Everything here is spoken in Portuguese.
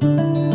Música